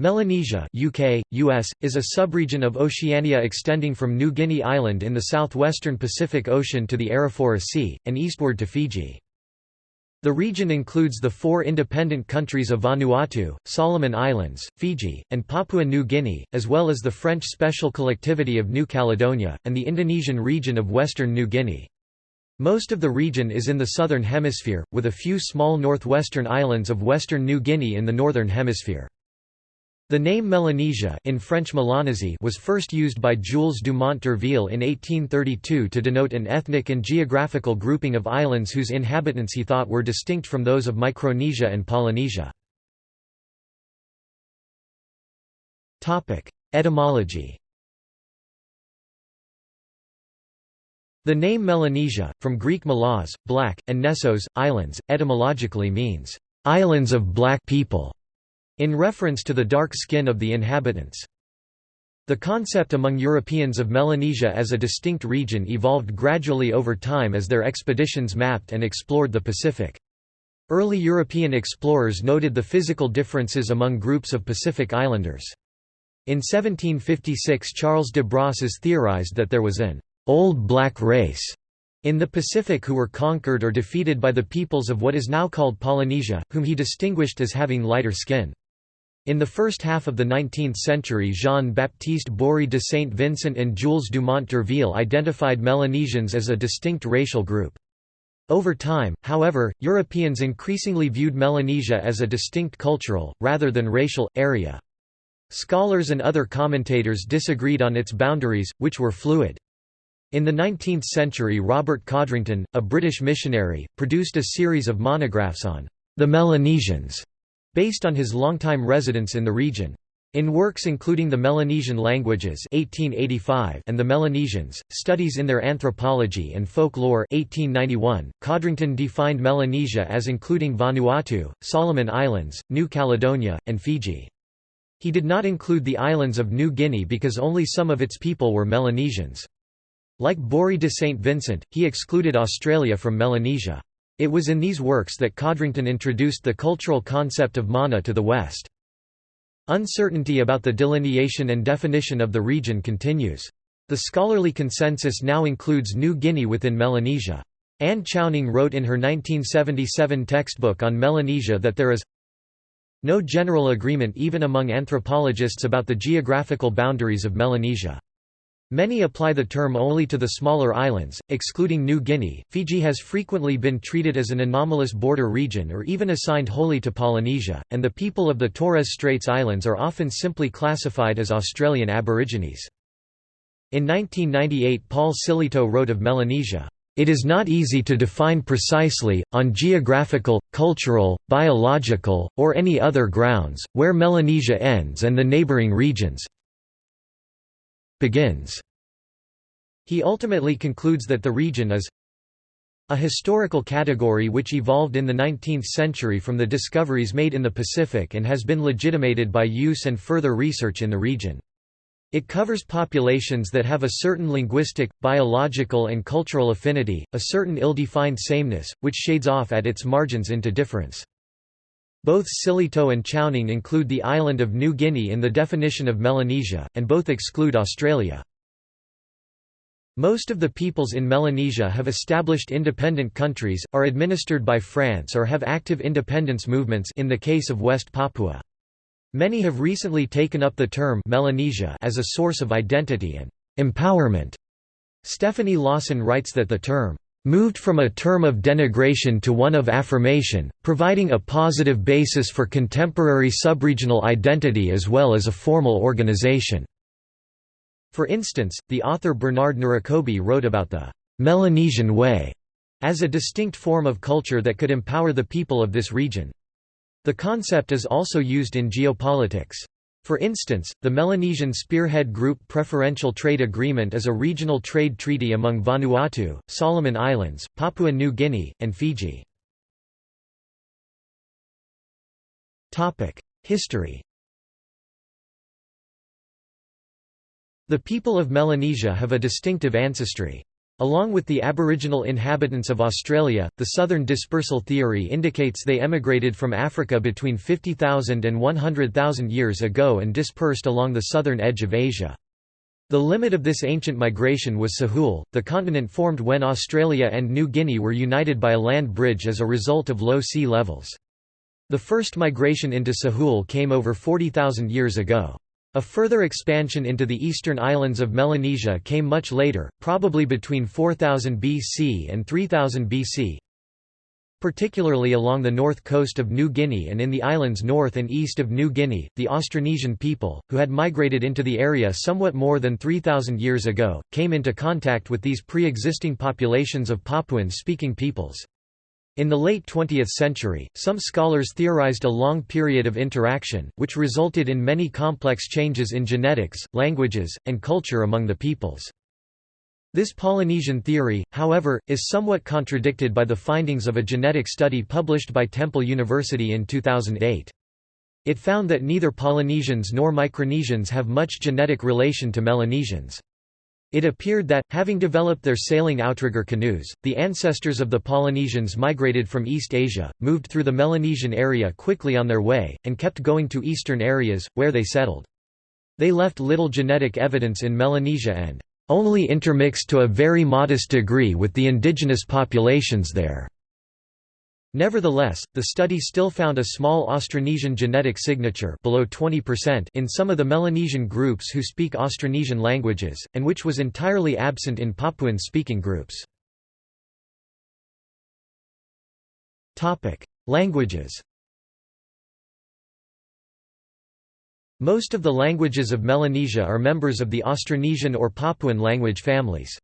Melanesia UK, US, is a subregion of Oceania extending from New Guinea Island in the southwestern Pacific Ocean to the Arafura Sea, and eastward to Fiji. The region includes the four independent countries of Vanuatu, Solomon Islands, Fiji, and Papua New Guinea, as well as the French Special Collectivity of New Caledonia, and the Indonesian region of Western New Guinea. Most of the region is in the southern hemisphere, with a few small northwestern islands of western New Guinea in the northern hemisphere. The name Melanesia in French Melanesie was first used by Jules Dumont d'Urville in 1832 to denote an ethnic and geographical grouping of islands whose inhabitants he thought were distinct from those of Micronesia and Polynesia. Etymology The name Melanesia, from Greek melas, black, and nessos, islands, etymologically means, "...islands of black people", in reference to the dark skin of the inhabitants. The concept among Europeans of Melanesia as a distinct region evolved gradually over time as their expeditions mapped and explored the Pacific. Early European explorers noted the physical differences among groups of Pacific Islanders. In 1756 Charles de Brosses theorized that there was an «old black race» in the Pacific who were conquered or defeated by the peoples of what is now called Polynesia, whom he distinguished as having lighter skin. In the first half of the 19th century Jean-Baptiste Bory de Saint Vincent and Jules Dumont d'Urville identified Melanesians as a distinct racial group. Over time, however, Europeans increasingly viewed Melanesia as a distinct cultural, rather than racial, area. Scholars and other commentators disagreed on its boundaries, which were fluid. In the 19th century Robert Codrington, a British missionary, produced a series of monographs on the Melanesians, based on his longtime residence in the region. In works including the Melanesian Languages 1885 and the Melanesians, Studies in Their Anthropology and Folklore 1891, Codrington defined Melanesia as including Vanuatu, Solomon Islands, New Caledonia, and Fiji. He did not include the islands of New Guinea because only some of its people were Melanesians. Like Bory de St. Vincent, he excluded Australia from Melanesia. It was in these works that Codrington introduced the cultural concept of mana to the West. Uncertainty about the delineation and definition of the region continues. The scholarly consensus now includes New Guinea within Melanesia. Anne Chowning wrote in her 1977 textbook on Melanesia that there is no general agreement even among anthropologists about the geographical boundaries of Melanesia. Many apply the term only to the smaller islands, excluding New Guinea. Fiji has frequently been treated as an anomalous border region or even assigned wholly to Polynesia, and the people of the Torres Straits Islands are often simply classified as Australian Aborigines. In 1998 Paul Sillitoe wrote of Melanesia, "...it is not easy to define precisely, on geographical, cultural, biological, or any other grounds, where Melanesia ends and the neighbouring regions, begins. He ultimately concludes that the region is a historical category which evolved in the 19th century from the discoveries made in the Pacific and has been legitimated by use and further research in the region. It covers populations that have a certain linguistic, biological and cultural affinity, a certain ill-defined sameness, which shades off at its margins into difference. Both Sillitoe and Chowning include the island of New Guinea in the definition of Melanesia, and both exclude Australia. Most of the peoples in Melanesia have established independent countries, are administered by France or have active independence movements in the case of West Papua. Many have recently taken up the term Melanesia as a source of identity and empowerment. Stephanie Lawson writes that the term moved from a term of denigration to one of affirmation, providing a positive basis for contemporary subregional identity as well as a formal organization. For instance, the author Bernard Narokobi wrote about the Melanesian way as a distinct form of culture that could empower the people of this region. The concept is also used in geopolitics. For instance, the Melanesian Spearhead Group Preferential Trade Agreement is a regional trade treaty among Vanuatu, Solomon Islands, Papua New Guinea, and Fiji. History The people of Melanesia have a distinctive ancestry. Along with the Aboriginal inhabitants of Australia, the southern dispersal theory indicates they emigrated from Africa between 50,000 and 100,000 years ago and dispersed along the southern edge of Asia. The limit of this ancient migration was Sahul, the continent formed when Australia and New Guinea were united by a land bridge as a result of low sea levels. The first migration into Sahul came over 40,000 years ago. A further expansion into the eastern islands of Melanesia came much later, probably between 4000 BC and 3000 BC, particularly along the north coast of New Guinea and in the islands north and east of New Guinea. The Austronesian people, who had migrated into the area somewhat more than 3,000 years ago, came into contact with these pre existing populations of Papuan speaking peoples. In the late 20th century, some scholars theorized a long period of interaction, which resulted in many complex changes in genetics, languages, and culture among the peoples. This Polynesian theory, however, is somewhat contradicted by the findings of a genetic study published by Temple University in 2008. It found that neither Polynesians nor Micronesians have much genetic relation to Melanesians. It appeared that, having developed their sailing outrigger canoes, the ancestors of the Polynesians migrated from East Asia, moved through the Melanesian area quickly on their way, and kept going to eastern areas, where they settled. They left little genetic evidence in Melanesia and only intermixed to a very modest degree with the indigenous populations there. Nevertheless, the study still found a small Austronesian genetic signature below 20% in some of the Melanesian groups who speak Austronesian languages, and which was entirely absent in Papuan-speaking groups. Languages Most of the languages of Melanesia are members of the Austronesian or Papuan language families.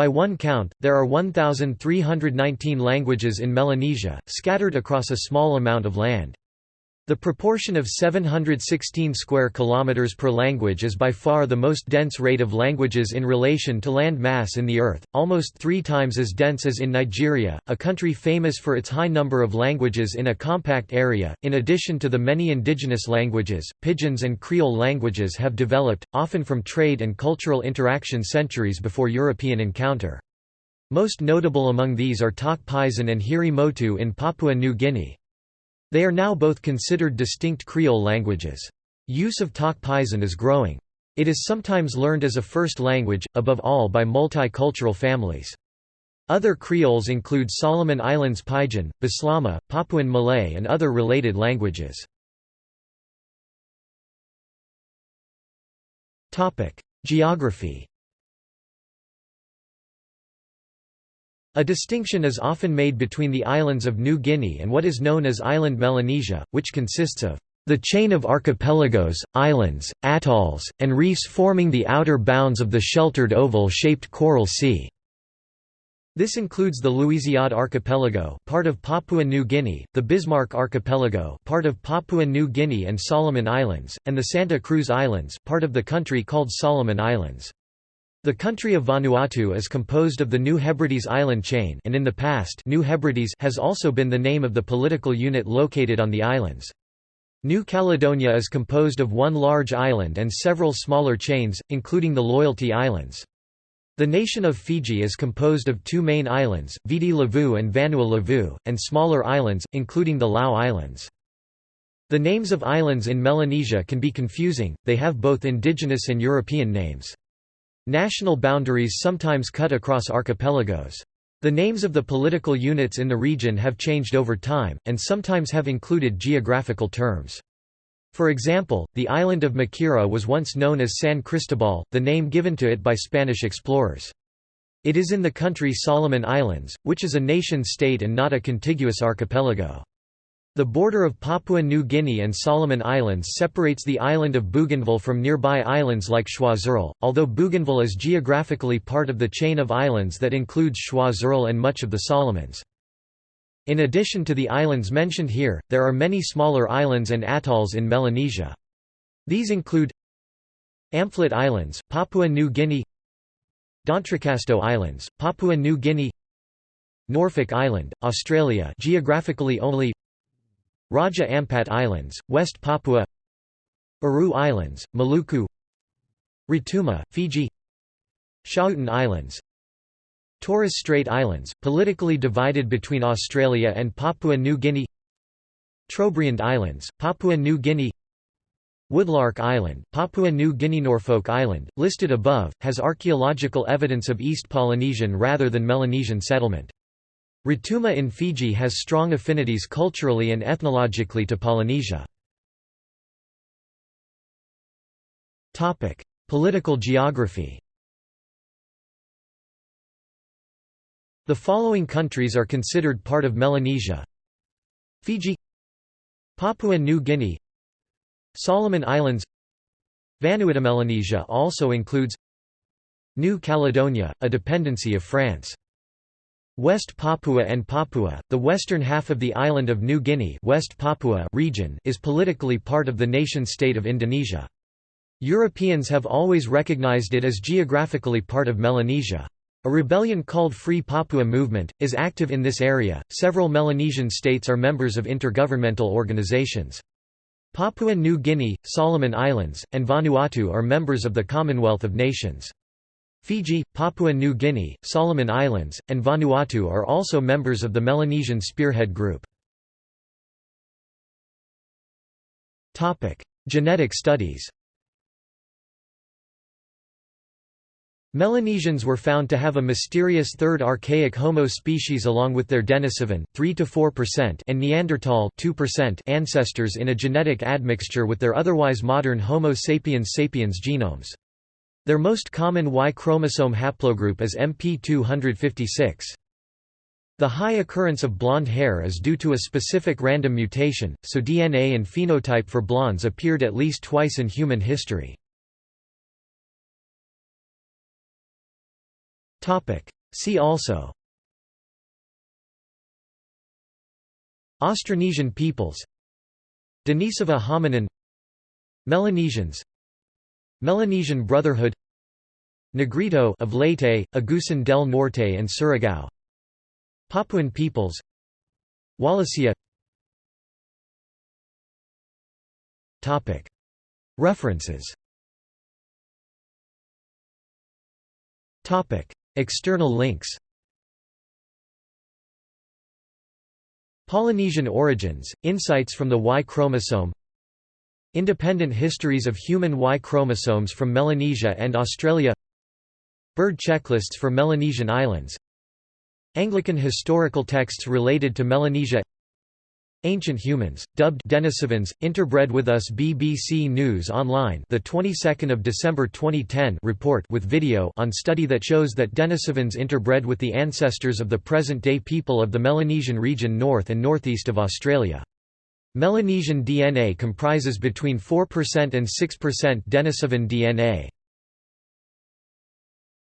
By one count, there are 1,319 languages in Melanesia, scattered across a small amount of land. The proportion of 716 square kilometers per language is by far the most dense rate of languages in relation to land mass in the earth, almost 3 times as dense as in Nigeria, a country famous for its high number of languages in a compact area. In addition to the many indigenous languages, pidgins and creole languages have developed, often from trade and cultural interaction centuries before European encounter. Most notable among these are Tok Pisin and Hiri Motu in Papua New Guinea. They are now both considered distinct Creole languages. Use of Tok Pisin is growing. It is sometimes learned as a first language, above all by multicultural families. Other Creoles include Solomon Islands Pidgin, Bislama, Papuan Malay and other related languages. Geography A distinction is often made between the islands of New Guinea and what is known as island Melanesia, which consists of the chain of archipelagos, islands, atolls, and reefs forming the outer bounds of the sheltered oval-shaped coral sea. This includes the Louisiade Archipelago, part of Papua New Guinea, the Bismarck Archipelago, part of Papua New Guinea and Solomon Islands, and the Santa Cruz Islands, part of the country called Solomon Islands. The country of Vanuatu is composed of the New Hebrides island chain and in the past New Hebrides has also been the name of the political unit located on the islands. New Caledonia is composed of one large island and several smaller chains, including the Loyalty Islands. The nation of Fiji is composed of two main islands, Viti Levu and Vanua Levu, and smaller islands, including the Lau Islands. The names of islands in Melanesia can be confusing, they have both indigenous and European names. National boundaries sometimes cut across archipelagos. The names of the political units in the region have changed over time, and sometimes have included geographical terms. For example, the island of Makira was once known as San Cristobal, the name given to it by Spanish explorers. It is in the country Solomon Islands, which is a nation-state and not a contiguous archipelago. The border of Papua New Guinea and Solomon Islands separates the island of Bougainville from nearby islands like Choiseul, although Bougainville is geographically part of the chain of islands that includes Choiseul and much of the Solomons. In addition to the islands mentioned here, there are many smaller islands and atolls in Melanesia. These include Amphlett Islands, Papua New Guinea D'Entrecasteaux Islands, Papua New Guinea Norfolk Island, Australia geographically only Raja Ampat Islands, West Papua Aru Islands, Maluku Rotuma, Fiji Schouten Islands Torres Strait Islands, politically divided between Australia and Papua New Guinea Trobriand Islands, Papua New Guinea Woodlark Island, Papua New Guinea Norfolk Island, listed above, has archaeological evidence of East Polynesian rather than Melanesian settlement. Rotuma in Fiji has strong affinities culturally and ethnologically to Polynesia. Political geography The following countries are considered part of Melanesia Fiji Papua New Guinea Solomon Islands Vanuatu Melanesia also includes New Caledonia, a dependency of France. West Papua and Papua, the western half of the island of New Guinea West Papua region is politically part of the nation-state of Indonesia. Europeans have always recognized it as geographically part of Melanesia. A rebellion called Free Papua Movement, is active in this area. Several Melanesian states are members of intergovernmental organizations. Papua New Guinea, Solomon Islands, and Vanuatu are members of the Commonwealth of Nations. Fiji, Papua New Guinea, Solomon Islands, and Vanuatu are also members of the Melanesian Spearhead Group. Genetic studies Melanesians were found to have a mysterious third archaic Homo species along with their Denisovan 3 and Neanderthal 2% ancestors in a genetic admixture with their otherwise modern Homo sapiens sapiens genomes. Their most common Y chromosome haplogroup is MP256. The high occurrence of blonde hair is due to a specific random mutation, so DNA and phenotype for blondes appeared at least twice in human history. See also Austronesian peoples Denisova hominin Melanesians Melanesian Brotherhood Negrito of Leyte, Agusan del Norte and Surigao. Papuan peoples Wallacea. References. External links. Polynesian origins, insights from the Y chromosome Independent histories of human Y chromosomes from Melanesia and Australia. Bird checklists for Melanesian islands. Anglican historical texts related to Melanesia. Ancient Humans, dubbed Denisovans, interbred with us BBC News Online the 22nd of December 2010 report with video on study that shows that Denisovans interbred with the ancestors of the present-day people of the Melanesian region north and northeast of Australia. Melanesian DNA comprises between 4% and 6% Denisovan DNA.